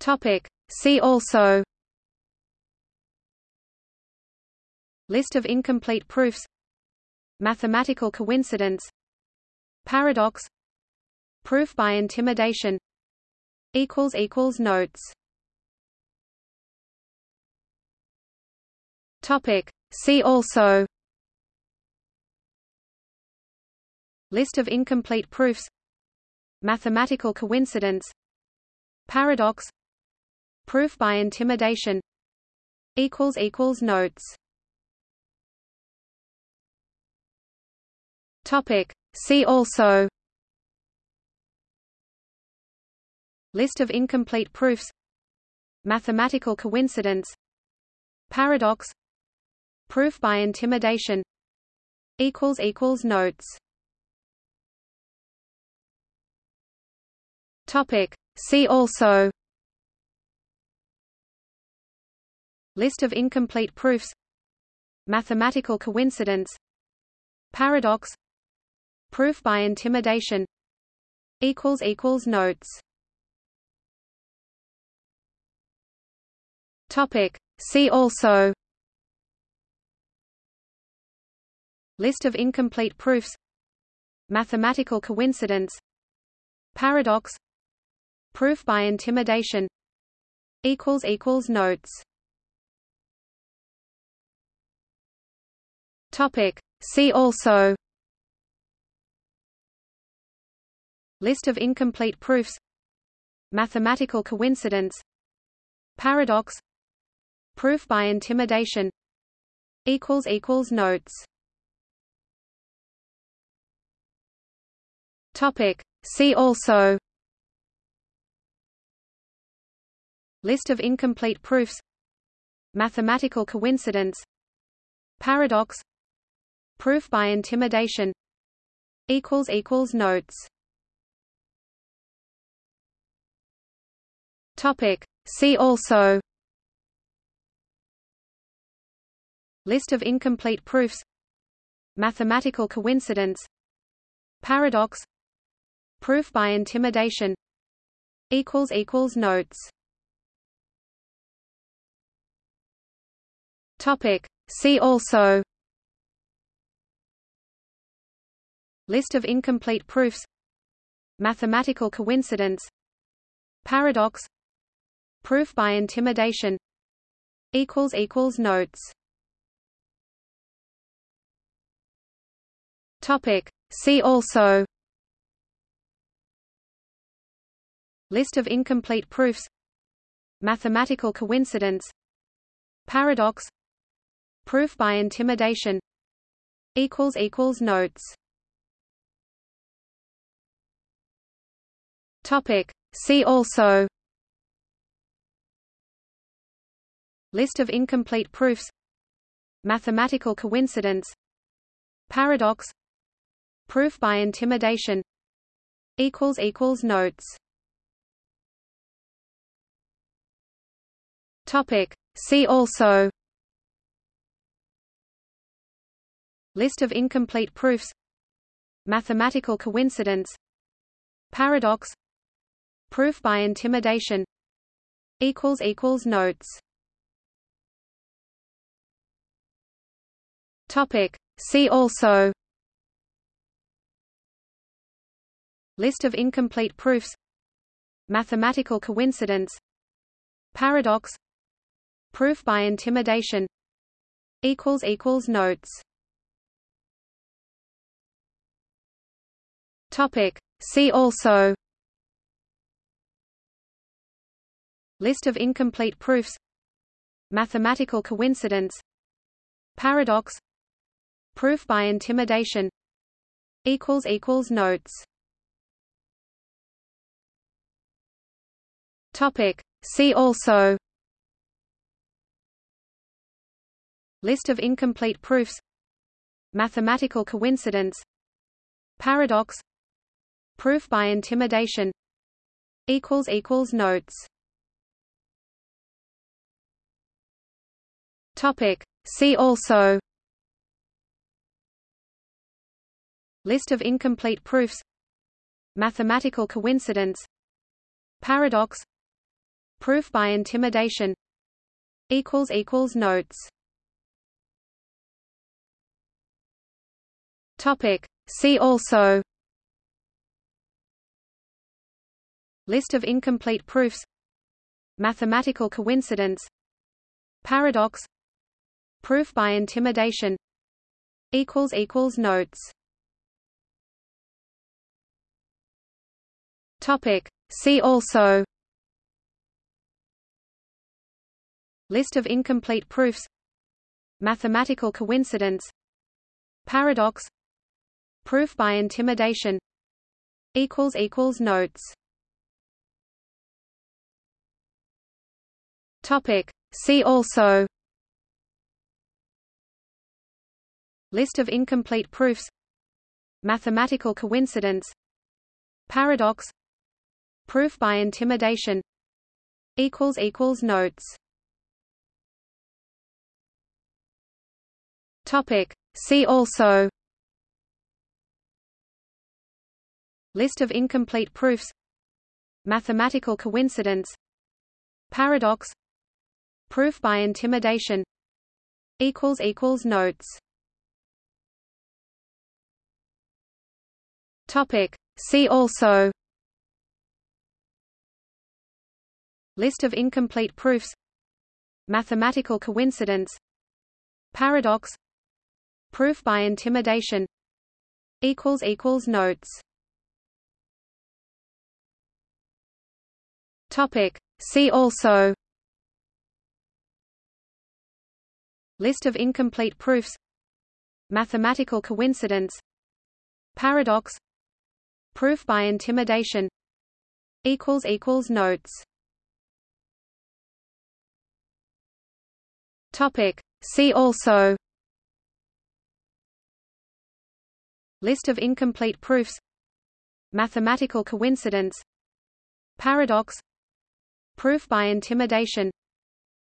Topic. See also. List of incomplete proofs. Mathematical coincidence. Paradox. Proof by intimidation. Notes. Topic. See also. List of incomplete proofs. Mathematical coincidence. Paradox Proof by intimidation. Equals equals Notes. Topic. See also. List of incomplete proofs. Mathematical coincidence. Paradox. Proof by intimidation. Equals equals Notes. Topic. See also List of incomplete proofs Mathematical coincidence Paradox Proof by intimidation Notes. Topic. See also. List of incomplete proofs. Mathematical coincidence. Paradox. Proof by intimidation. Notes Topic. See also List of incomplete proofs Mathematical coincidence Paradox Proof by intimidation Notes Topic. See also List of incomplete proofs Mathematical coincidence Paradox Proof by intimidation equals equals Notes. Topic. See also. List of incomplete proofs. Mathematical coincidence. Paradox. Proof by intimidation. Equals equals Notes. Topic. See also List of incomplete proofs Mathematical coincidence Paradox Proof by intimidation Notes. Topic. See also. List of incomplete proofs Mathematical coincidence Paradox Proof by intimidation Equals equals Notes Topic. See also List of incomplete proofs Mathematical coincidence Paradox Proof by intimidation Notes Topic. See also List of incomplete proofs Mathematical coincidence Paradox Proof by intimidation equals equals Notes Topic. See also List of incomplete proofs Mathematical coincidence Paradox Proof by intimidation equals equals Notes Topic. See also List of incomplete proofs Mathematical coincidence Paradox Proof by intimidation Notes. Topic. See also. List of incomplete proofs Mathematical coincidence Paradox Proof by intimidation Equals equals Notes Topic. See also List of incomplete proofs Mathematical coincidence Paradox Proof by intimidation equals equals notes Topic See also List of incomplete proofs Mathematical coincidence Paradox Proof by intimidation equals equals notes. Topic. See also. List of incomplete proofs. Mathematical coincidence. Paradox. Proof by intimidation equals equals notes. Topic. See also List of incomplete proofs Mathematical coincidence Paradox Proof by intimidation notes. Topic. See also. List of incomplete proofs Mathematical coincidence Paradox Proof by intimidation equals equals notes Topic. See also List of incomplete proofs Mathematical coincidence Paradox Proof by intimidation notes Topic. See also List of incomplete proofs Mathematical coincidence Paradox Proof by intimidation. Equals equals notes. Topic. See also. List of incomplete proofs. Mathematical coincidence. Paradox. Proof by intimidation.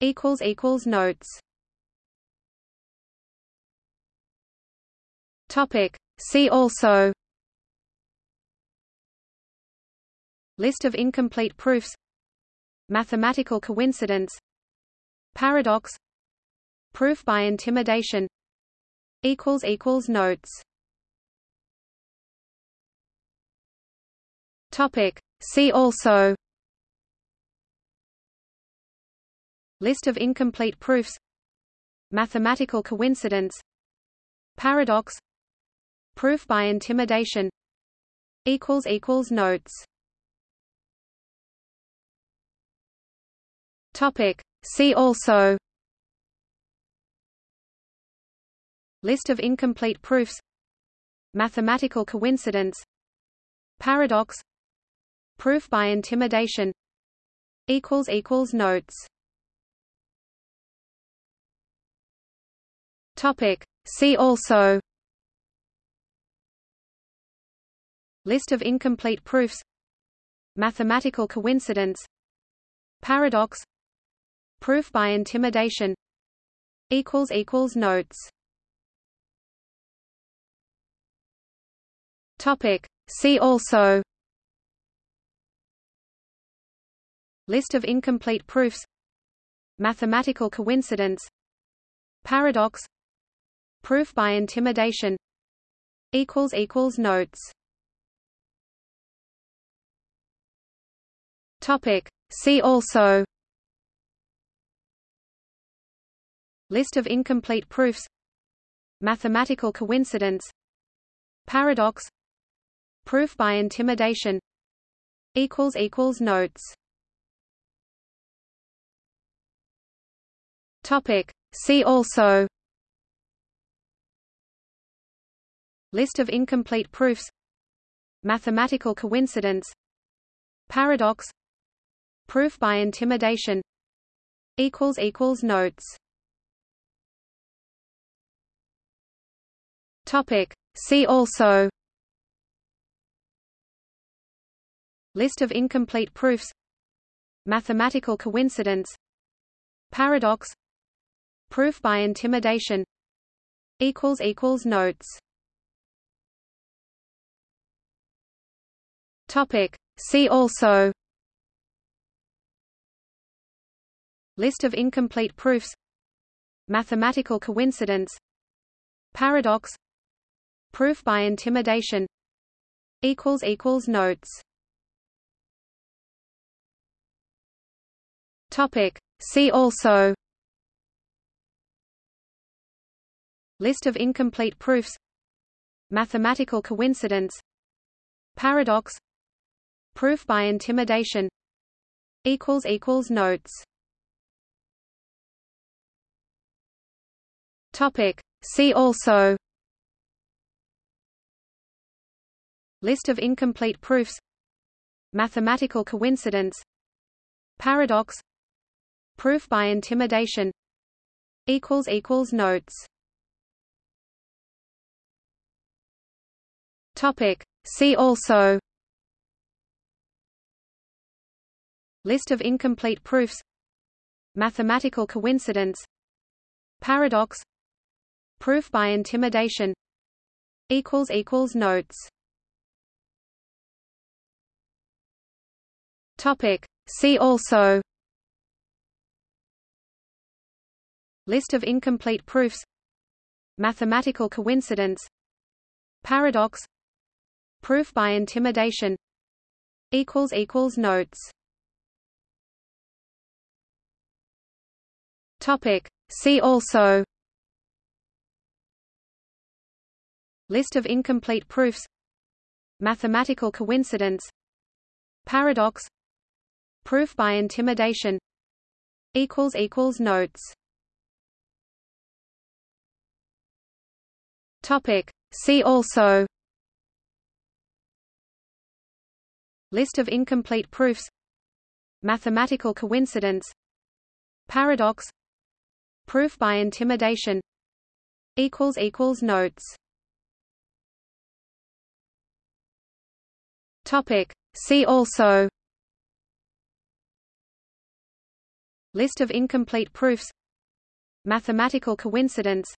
Equals equals notes. Topic. See also List of incomplete proofs Mathematical coincidence Paradox Proof by intimidation notes. Topic. See also. List of incomplete proofs Mathematical coincidence Paradox Proof by intimidation equals equals notes Topic. See also. List of incomplete proofs. Mathematical coincidence. Paradox. Proof by intimidation. Notes. Topic. See also. List of incomplete proofs. Mathematical coincidence. Paradox Proof by intimidation. Equals equals notes. Topic. See also. List of incomplete proofs. Mathematical coincidence. Paradox. Proof by intimidation. Equals equals notes. Topic. See also List of incomplete proofs Mathematical coincidence Paradox Proof by intimidation notes. Topic. See also. List of incomplete proofs. Mathematical coincidence. Paradox. Proof by intimidation. Notes Topic. See also List of incomplete proofs Mathematical coincidence Paradox Proof by intimidation equals equals notes Topic. See also List of incomplete proofs Mathematical coincidence Paradox Proof by intimidation equals equals Notes Topic. See also List of incomplete proofs Mathematical coincidence Paradox Proof by intimidation equals equals Notes Topic. See also List of incomplete proofs Mathematical coincidence Paradox Proof by intimidation Notes. Topic. See also. List of incomplete proofs Mathematical coincidence Paradox Proof by intimidation Equals equals Notes Topic. See also List of incomplete proofs Mathematical coincidence Paradox Proof by intimidation Notes Topic. See also List of incomplete proofs Mathematical coincidence Paradox Proof by intimidation equals equals Notes Topic. See also List of incomplete proofs Mathematical coincidence Paradox Proof by intimidation equals equals Notes Topic. See also List of incomplete proofs Mathematical coincidence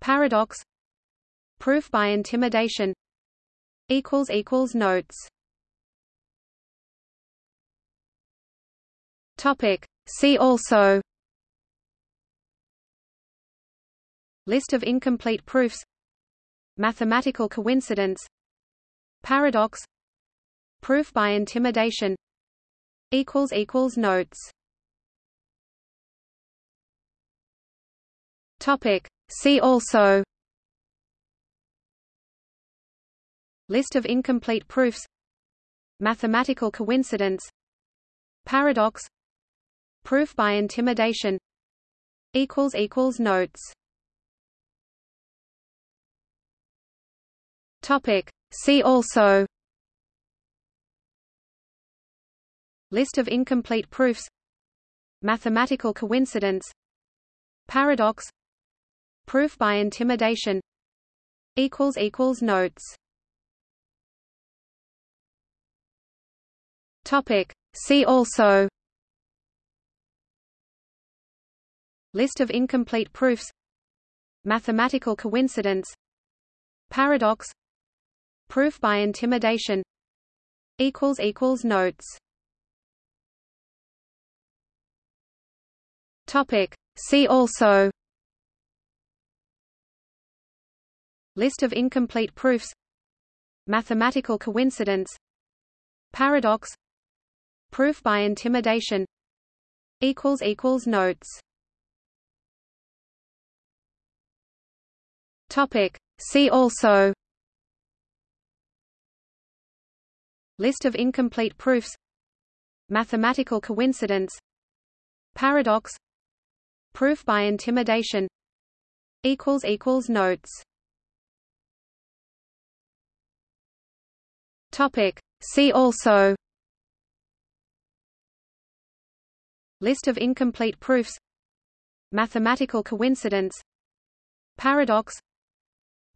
Paradox Proof by intimidation Notes. Topic. See also. List of incomplete proofs Mathematical coincidence Paradox Proof by intimidation Equals equals Notes Topic. See also. List of incomplete proofs. Mathematical coincidence. Paradox. Proof by intimidation. Notes. Topic. See also. List of incomplete proofs. Mathematical coincidence. Paradox Proof by intimidation equals equals Notes. Topic. See also. List of incomplete proofs. Mathematical coincidence. Paradox. Proof by intimidation equals equals Notes. Topic. See also List of incomplete proofs Mathematical coincidence Paradox Proof by intimidation Notes. Topic. See also. List of incomplete proofs Mathematical coincidence Paradox Proof by intimidation Equals equals Notes Topic. See also List of incomplete proofs Mathematical coincidence Paradox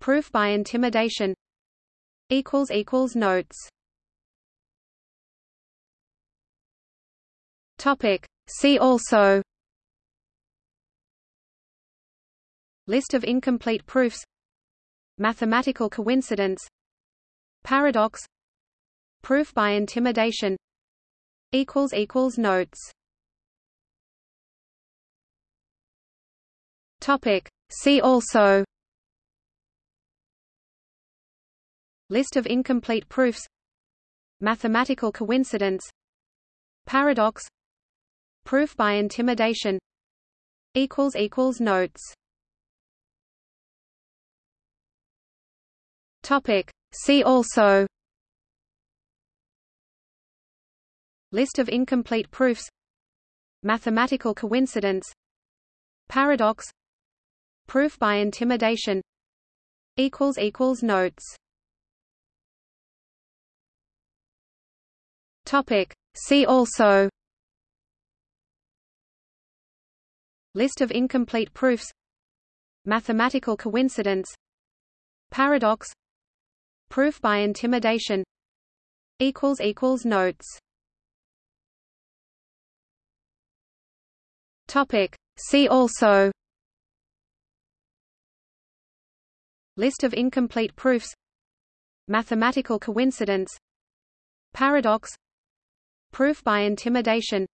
Proof by intimidation Notes Topic. See also List of incomplete proofs Mathematical coincidence Paradox Proof by intimidation. Notes. Topic. See also. List of incomplete proofs. Mathematical coincidence. Paradox. Proof by intimidation. Equals equals Notes. Topic. See also List of incomplete proofs Mathematical coincidence Paradox Proof by intimidation Notes. Topic. See also. List of incomplete proofs Mathematical coincidence Paradox Proof by intimidation Equals equals Notes Topic. See also. List of incomplete proofs. Mathematical coincidence. Paradox. Proof by intimidation.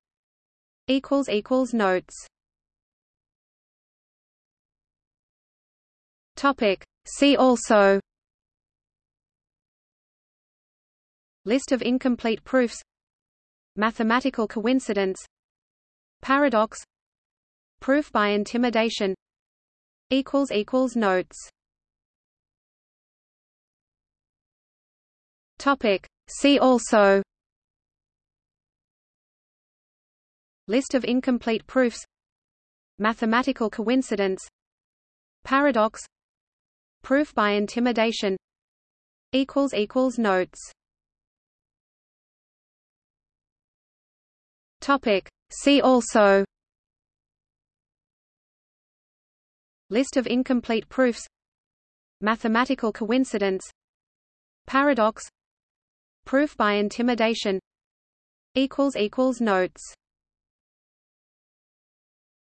Notes. Topic. See also. List of incomplete proofs. Mathematical coincidence. Paradox Proof by intimidation. Equals equals Notes. Topic. See also. List of incomplete proofs. Mathematical coincidence. Paradox. Proof by intimidation. Equals equals Notes. Topic. See also List of incomplete proofs Mathematical coincidence Paradox Proof by intimidation Notes